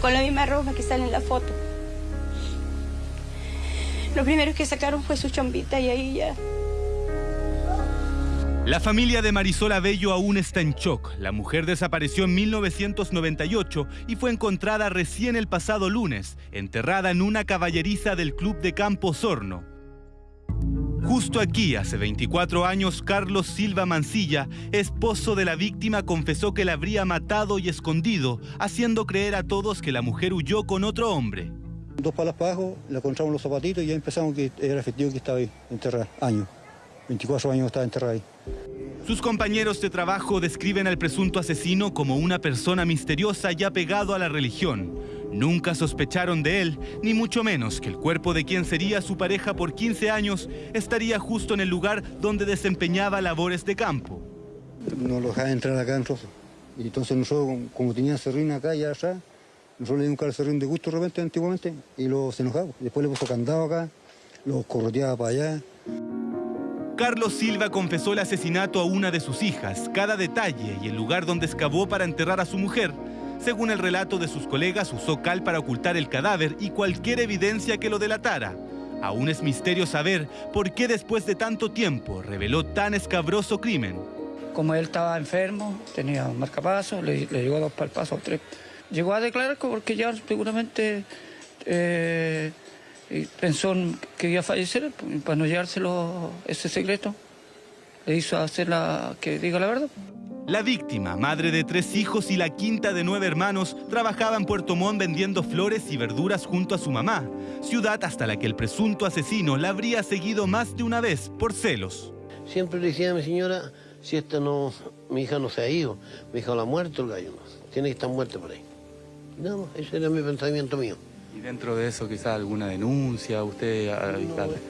Con la misma ropa que sale en la foto. Lo primero que sacaron fue su chombita y ahí ya la familia de Marisol Abello aún está en shock. La mujer desapareció en 1998 y fue encontrada recién el pasado lunes, enterrada en una caballeriza del Club de Campo Sorno. Justo aquí, hace 24 años, Carlos Silva Mancilla, esposo de la víctima, confesó que la habría matado y escondido, haciendo creer a todos que la mujer huyó con otro hombre. Dos palas para abajo, le encontramos los zapatitos y ya empezamos que era efectivo que estaba ahí, enterrada, años. 24 años estaba enterrada ahí. Sus compañeros de trabajo describen al presunto asesino como una persona misteriosa ya pegado a la religión. Nunca sospecharon de él, ni mucho menos que el cuerpo de quien sería su pareja por 15 años estaría justo en el lugar donde desempeñaba labores de campo. No lo dejaba entrar acá en Rosa. Y entonces nosotros, como tenía serrín acá y allá, nosotros le dimos un serrín de gusto de repente antiguamente y lo se enojaba. Después le puso candado acá, lo correteaba para allá. Carlos Silva confesó el asesinato a una de sus hijas, cada detalle y el lugar donde excavó para enterrar a su mujer. Según el relato de sus colegas, usó cal para ocultar el cadáver y cualquier evidencia que lo delatara. Aún es misterio saber por qué después de tanto tiempo reveló tan escabroso crimen. Como él estaba enfermo, tenía un marcapaso, le, le llegó a dos palpasos, tres. Llegó a declarar porque ya seguramente eh, pensó que iba a fallecer, para no llevárselo ese secreto, le hizo hacer la, que diga la verdad. La víctima, madre de tres hijos y la quinta de nueve hermanos, trabajaba en Puerto Montt vendiendo flores y verduras junto a su mamá, ciudad hasta la que el presunto asesino la habría seguido más de una vez por celos. Siempre le decía a mi señora, si esta no, mi hija no se ha ido, mi hija la ha muerto el gallo, tiene que estar muerta por ahí. No, ese era mi pensamiento mío. ¿Y dentro de eso quizá alguna denuncia? ¿Usted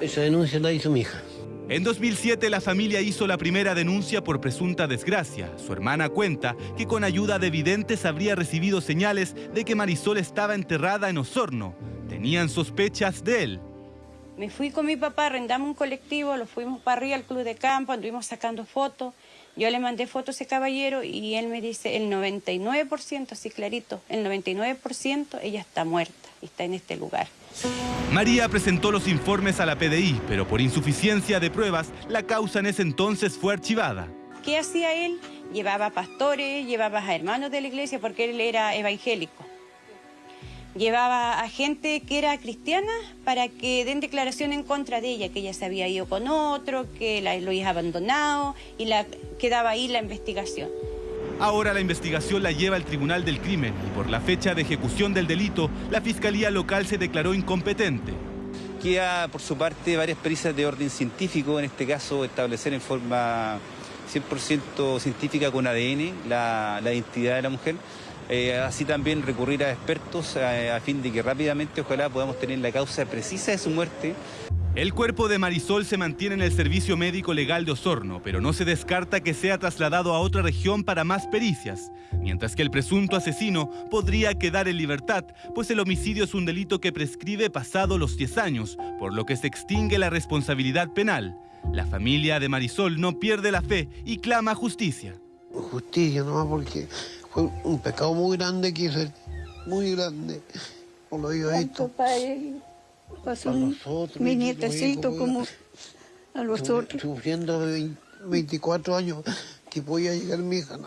esa denuncia la hizo mi hija. En 2007 la familia hizo la primera denuncia por presunta desgracia. Su hermana cuenta que con ayuda de videntes habría recibido señales de que Marisol estaba enterrada en Osorno. Tenían sospechas de él. Me fui con mi papá, arrendamos un colectivo, lo fuimos para arriba al club de campo, anduvimos sacando fotos. Yo le mandé fotos a ese caballero y él me dice el 99%, así clarito, el 99% ella está muerta está en este lugar. María presentó los informes a la PDI, pero por insuficiencia de pruebas, la causa en ese entonces fue archivada. ¿Qué hacía él? Llevaba pastores, llevaba a hermanos de la iglesia porque él era evangélico llevaba a gente que era cristiana para que den declaración en contra de ella, que ella se había ido con otro, que la, lo había abandonado y la, quedaba ahí la investigación. Ahora la investigación la lleva al Tribunal del Crimen y por la fecha de ejecución del delito, la Fiscalía Local se declaró incompetente. Queda por su parte varias pericias de orden científico, en este caso establecer en forma 100% científica con ADN la, la identidad de la mujer. Eh, así también recurrir a expertos eh, a, fin de que rápidamente ojalá podamos tener la causa precisa de su muerte. El cuerpo de Marisol se mantiene en el Servicio Médico Legal de Osorno, pero no se descarta que sea trasladado a otra región para más pericias, mientras que el presunto asesino podría quedar en libertad, pues el homicidio es un delito que prescribe pasado los 10 años, por lo que se extingue la responsabilidad penal. La familia de Marisol no pierde la fe y clama justicia. Justicia, no porque fue un pecado muy grande que hice, muy grande, por lo digo esto. Pasó mi nietecito como a los otros. Sufriendo de 24 años que podía llegar mi hija.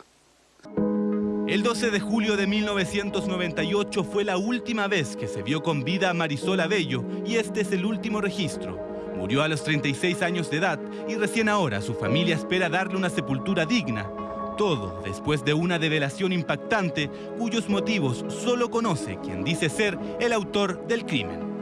El 12 de julio de 1998 fue la última vez que se vio con vida a Marisol Abello y este es el último registro. Murió a los 36 años de edad y recién ahora su familia espera darle una sepultura digna todo después de una develación impactante cuyos motivos solo conoce quien dice ser el autor del crimen.